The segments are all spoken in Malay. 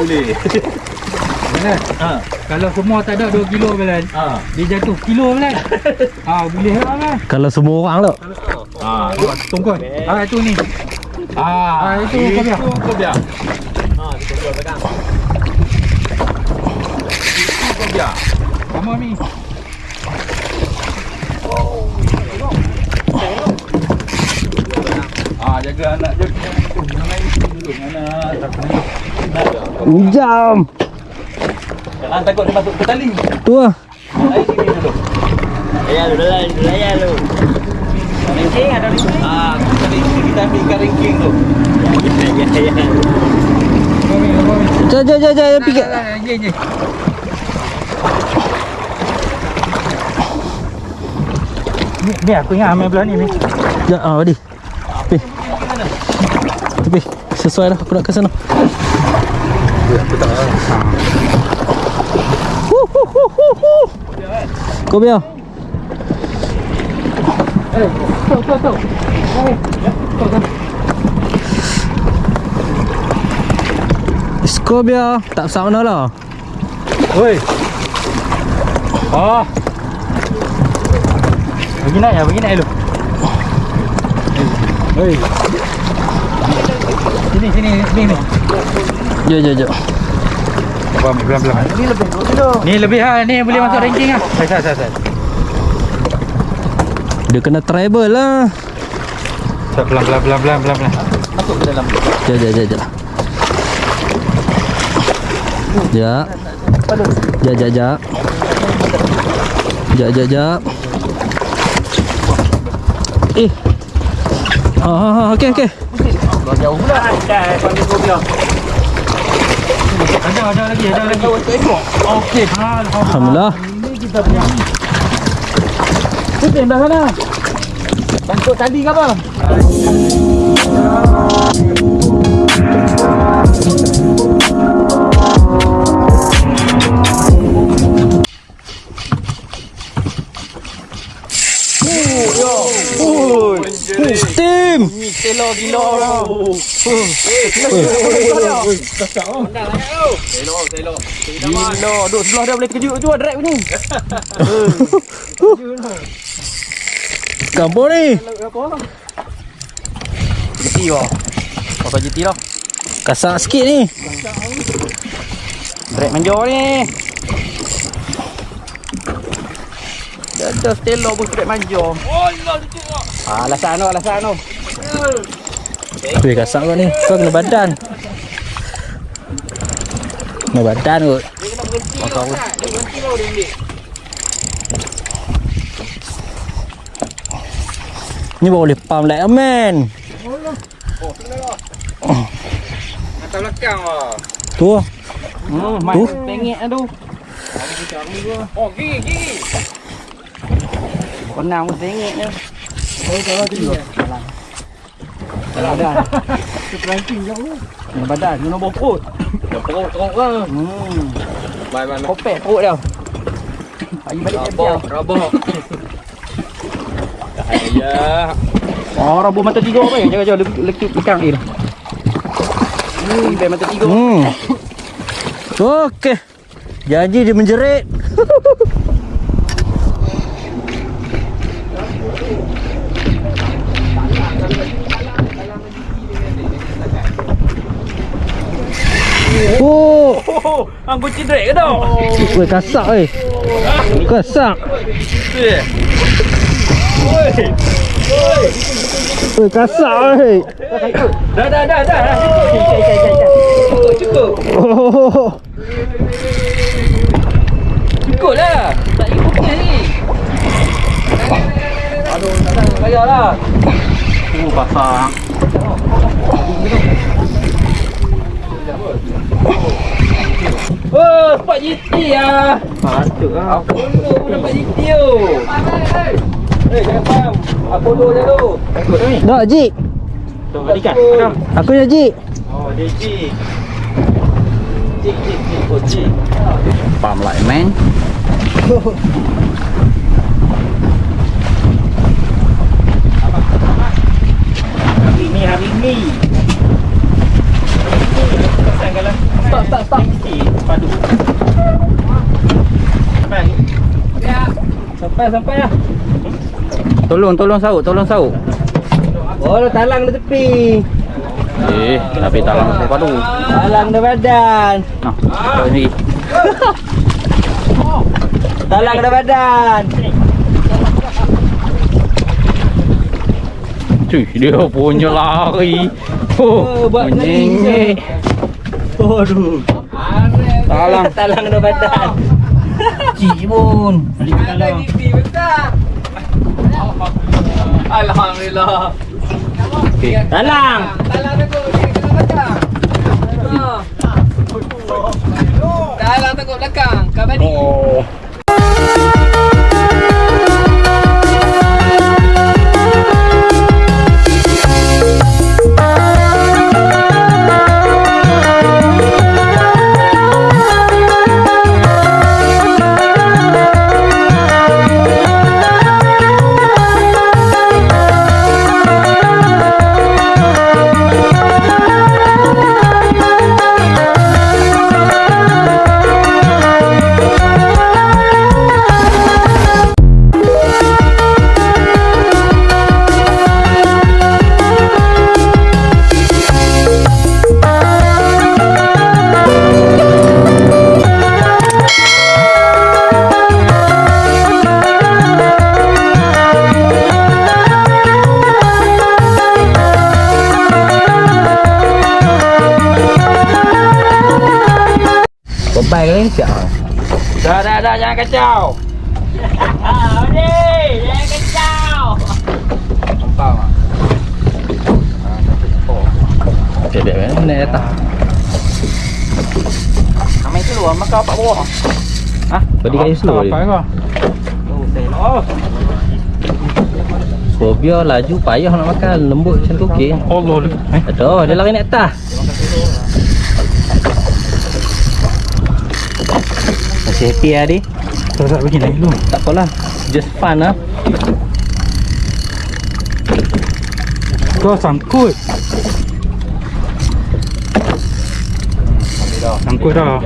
boleh. Belan. Ha. Kalau semua tak ada 2 kilo Belan. Ha. Dia jatuh kilo Belan. ha, boleh lah Belan. Kalau semua orang tu. Ha. Tungkon. Ah itu ni. Ah, itu kau biar. Itu kau biar. Sama ni. Ah, jaga anak jaga. Jangan main dulu anak. Tak kena. Jam. Jangan takut dia masuk ke tali. Tu lah. Air sini dulu. Ayah lu, dah lu, ayah lu. Ranking ada ranking. Ah, kita ambil ikan ranking tu. Ya, ya, ya. Jom, jom, jom, jom. Pergi. Ye ye. Ni, ni aku ingat main belah ni ni. Jom, ah, Wadi. Tepi. Tepi. Sesuai lah. Aku nak ke sana. Hu, hu, hu, hu, hu. Kau biar. Eh, tu tu tu. Eh, tu tu. Kau biar. Tak besar mana lah. Oi. Oh. Bagi naik ya, bagi naik dulu. Oi. Sini sini sini ni. Jom, jom, jom. Apa pelan pelan. Ni lebih 2 kilo. Ni lebih ha, ni boleh masuk ranking ah. Sai sai sai. sai. Dia kena travel lah. Sai pelan pelan pelan pelan pelan pelan. Masuk ke dalam. Jom, jom, jom, jom. Jap. Jap, jap, jap. Jap, jap, jap. Eh. Ha, ha, ha. Okey, okey. Jauh pula. Dah panggil kau biar. Ada ada lagi ada lagi. Okey. Ha, Alhamdulillah. Ini kita punya. Putin dah sana. Bangkut tadi ke apa? Steam. Telo gila orang. Telo, telo. Gila, duk sebelah dah boleh terkejut tu drag ni. Kampung ni. Jeti wah. Kau jeti lah. Kasak sikit ni. Drag manja ni. Dah ada stelo pun drag manja. Ah, alasan tu, alasan. Weh kasak kau ni. Kau kena badan. Kena badan kot. Kau pun. Ni baru boleh pump like a man. Atas belakang lah. Tu lah. Hmm, Tu? pengek tu. Oh, gigi, gigi. Pernah pun pengek tu. Kalau dah. Ranking kau. Kena badan, kena bawa perut. Dah perut, perut ke? Hmm. Bye, bye. Kopek perut dia. Bagi balik dia biar. Rabah, Ya. Oh, rabah mata tiga apa ya? Jangan jangan lekuk lekuk lekang air. Hmm, biar mata tiga. Hmm. Okey. Janji dia menjerit. Oh, Oh, hang kucing drag ke tau? weh kasak weh. Kasak. Weh kasak weh. Dah, dah, dah, dah. dah. Cukup, cukup, cukup. Cukup, cukup. Oh. Cukup lah. Tak ikut ni. Aduh, tak nak bayar lah. Oh, pasang. Oh, spot GT lah. Patut lah. Apollo pun dapat GT tu. Eh, jangan faham. Apollo je tu. Takut ni. Nak Jik. Tu, balikan. Aku nak Jik. Oh, dia Jik. Jik, Jik, Jik. Oh, Jik. Pump like man. Hari ni, hari ni. Pasang kalau Stop, stop, stop. Sampai, sampai lah. Tolong, tolong saut, tolong saut. Oh, talang di tepi. Eh, tapi talang saya padu. Talang dah badan. Nah, kau ni. Talang dah badan. Cuy, dia punya lari. Oh, buat menyengik. Aduh. Talang. talang dah badan. Cik pun. Balik talang. Alhamdulillah. Okey. Talang. Dalam tengok belakang. Kau balik. Oh. Dah, dah, dah, jangan kacau. Ah, ni, jangan kacau. Tak? Okey, dia mana naik atas. Ramai keluar maka apa bawah. Ha? Body kayu slow dia. Apa kau? Oh, So biar laju payah nak makan lembut macam tu okey. Allah. Eh, Aduh, dia lari naik atas. Masih happy lah dia. tak begini naik dulu. Tak apalah. Just fun lah. Kau sangkut. Sangkut dah.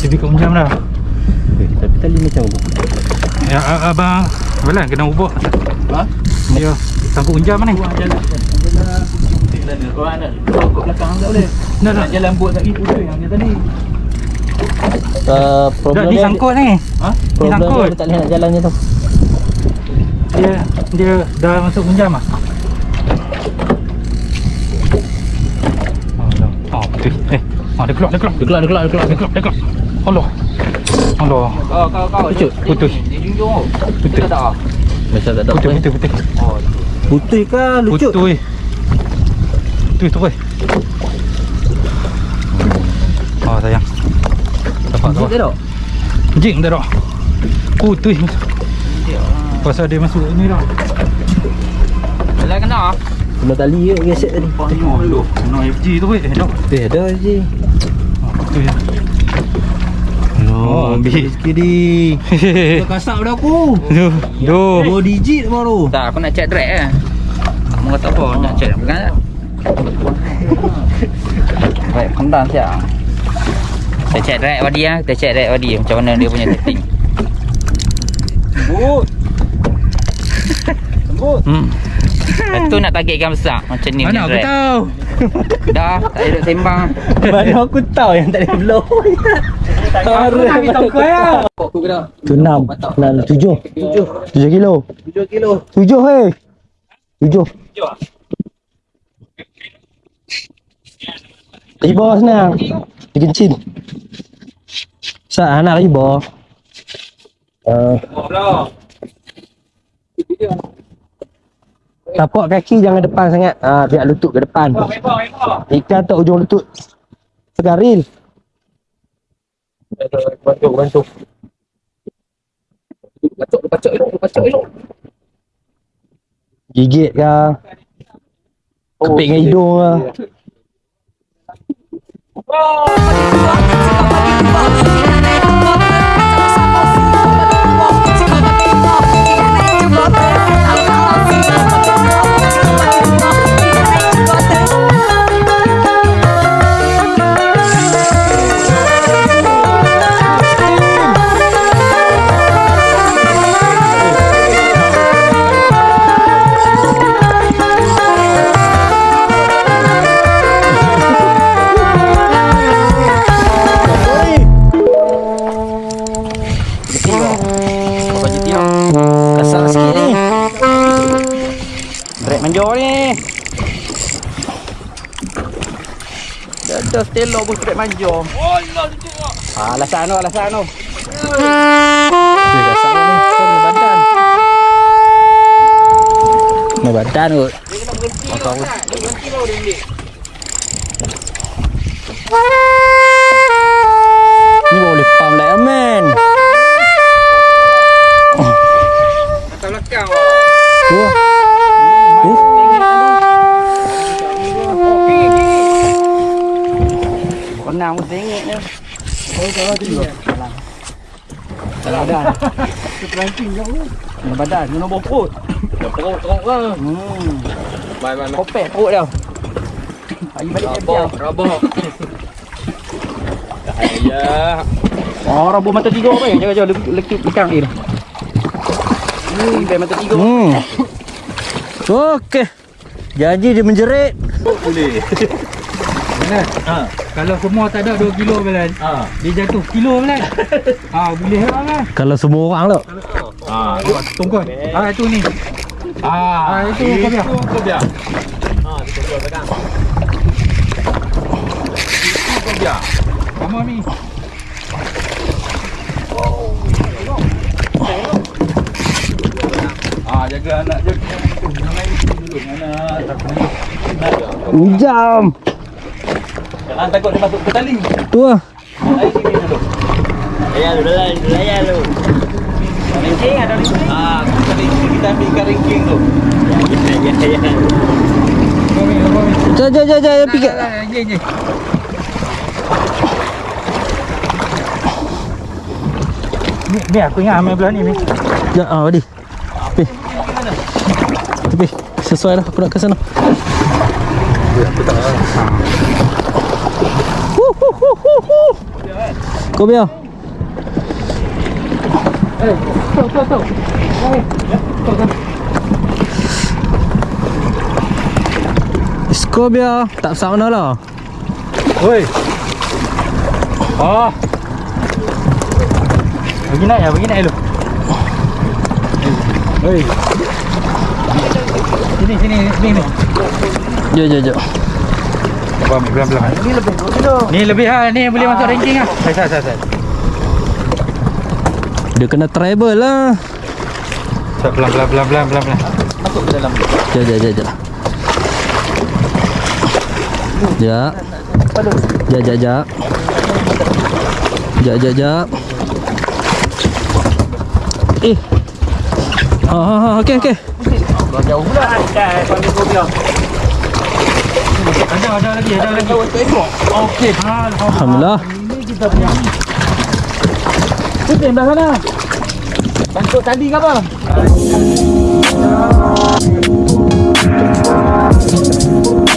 Tapi kau jam dah. Eh, tapi tali macam apa? Ya, a- abang. Apalah kena ubah. Ha? Ya, sangkut unjam ni. Kau belakang tak boleh. Dah dah. Jalan buat lagi putih yang dia tadi. Uh, problem ni dia, sangkut ni. Ha? Ni problem sangkut. dia, dia tak boleh nak jalan tu. Dia dia dah masuk unjam ah. Oh, dah. Oh, betul. Eh, oh, dia keluar, dia keluar. Dia keluar, dia keluar, dia keluar. Dia keluar, dia keluar. Allah. Allah. Kau kau kau. Putus, dia- putus. Dia dia junjung tu. Putus. Tak? Macam tak ada Putih, apa. putih, putih. Oh. Putih ke lucut? Putih. Putih tu, boy. Oh, sayang. Dapat tu. Jik tak? Jing dah dah. Putih. Pasal dia masuk ni dah. Jalan kena. Kena tali ke gesek tadi. Lu. No FG tu, boy. Eh, dah. Eh, ada je. Oh, putih. Oh, Oh, bi. sikit di. Hehehe. Kasap dah aku. Duh, duh. Dua digit baru. Tak, aku nak check drag eh. Kamu kata apa? Nak check bukan tak? Baik, pendam siap. Kita check drag body ah, kita check drag body macam mana dia punya setting. Sembut. Sembut. Hmm. Itu nak targetkan besar macam ni Mana aku tahu. Dah, tak ada duk sembang. Mana aku tahu yang tak ada blow. Aku nak tahu kau ya. Tu enam. Enam, tujuh. Tujuh. Tujuh kilo. Tujuh kilo. Tujuh, hei. Tujuh. Di bawah sana. Dikencin. Sat anak lagi bawah. Uh, tapak kaki jangan depan sangat. Ah, biar lutut ke depan. Ikan tak ujung lutut. Segaril. Bantu, bantu. Bacok, bacok elok, bacok elok. Gigit ke Kepik dengan hidung ke Oh. pagi pagi. Stelo pun straight manjom. Oh, lah tu. Ah, alasan tu, alasan tu. Dia dah sama ni. Kau ni badan. Ni badan kot. Kau tahu. Ni boleh pam lah man. Nak pun tengok ni. Oh, kalau tu. Kalau badan. Terperanting kau. Ni badan, kena bawa perut. Teruk-teruk ke? Hmm. Bye, bye, bye. Kopek perut dia. Bagi balik dia Rabak, rabak. Ya. Oh, rabuk mata tiga apa ya? Jangan jangan lekuk lekang ni. Hmm, biar mata tiga. Hmm. Okey. Janji dia menjerit. Belan. Ha. Kalau semua tak ada 2 kilo Belan. Ha. Dia jatuh kilo Belan. ha, boleh lah kan. Kalau semua orang tu. Ha, tengok tungkon. Ha, itu ni. Ha, ha itu kau biar. Kau biar. Ha, kita biar pegang. Kau biar. Kamu ni. Ah, jaga anak jaga. Jangan duduk anak. Tak kena. Jam. Jangan takut dia masuk ke tali. Tu ah. Air sini dulu. Ayah lu, dah layan lu. Ringking ada ringking. Ah, kita kita ambil ikan ringking tu. Ya, ya, ya. Kau ni. Jom jom jom jom pergi. Ye ye. Ni, ni aku ingat ambil belah ni ni. Ya, ah, Wadi. Pi. Tepi. Sesuai lah aku nak ke sana. Hu, Kau biar. Skor biar tak besar mana lah Oi. Oh. Bagi naik ya, bagi naik dulu. Oi. Sini sini sini ni. Jom jom jom Apa ambil pelan-pelan. Ni lebih 2 kilo. Ni lebih ha, ni boleh masuk ranking ah. Saya saya saya. Dia kena travel lah Saya pelan pelan pelan pelan pelan pelan. Masuk ke dalam. Jom jom jom jom Jap Jap jap jap Jap jap jap Eh Ah, ah, ah, okey okey. Kau jauh pula. Dah panggil kau biar. Ada ada lagi ada lagi. Okey. Alhamdulillah. Tu belah sana. Bantuk tali ke apa? Thank